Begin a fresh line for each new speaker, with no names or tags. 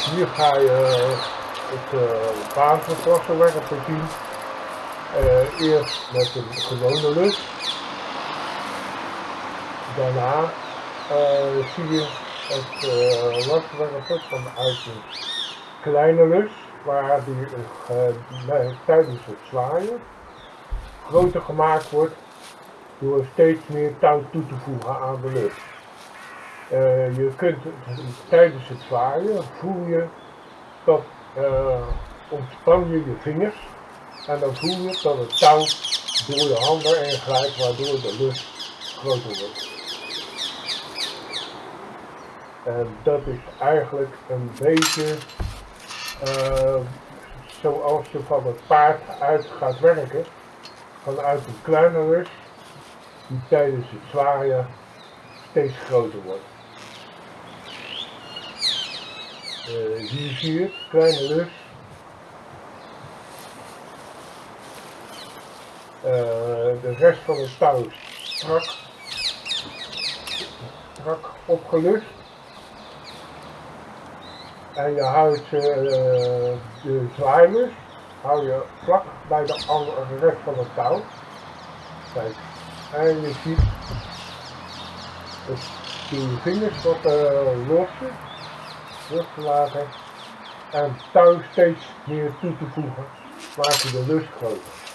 Hier ga je het uh, basiswassenwerper zien. Uh, eerst met een gewone lus. Daarna uh, zie je het uh, waswerper vanuit een kleine lus, waar die uh, tijdens het zwaaien groter gemaakt wordt door steeds meer touw toe te voegen aan de lus. Uh, je kunt tijdens het zwaaien voel je dat uh, ontspan je je vingers en dan voel je dat het touw door je handen heen glijdt waardoor de lus groter wordt. En dat is eigenlijk een beetje uh, zoals je van het paard uit gaat werken vanuit een kleine lus die tijdens het zwaaien steeds groter wordt. Uh, hier zie je het, kleine lus. Uh, de rest van het touw strak, strak opgelust. En je houdt uh, de zwaailus hou je vlak bij de andere rest van het touw. Kijk, en je ziet je vingers wat uh, lossen losgelaten en touw steeds meer toe te voegen, maak je de lust groter.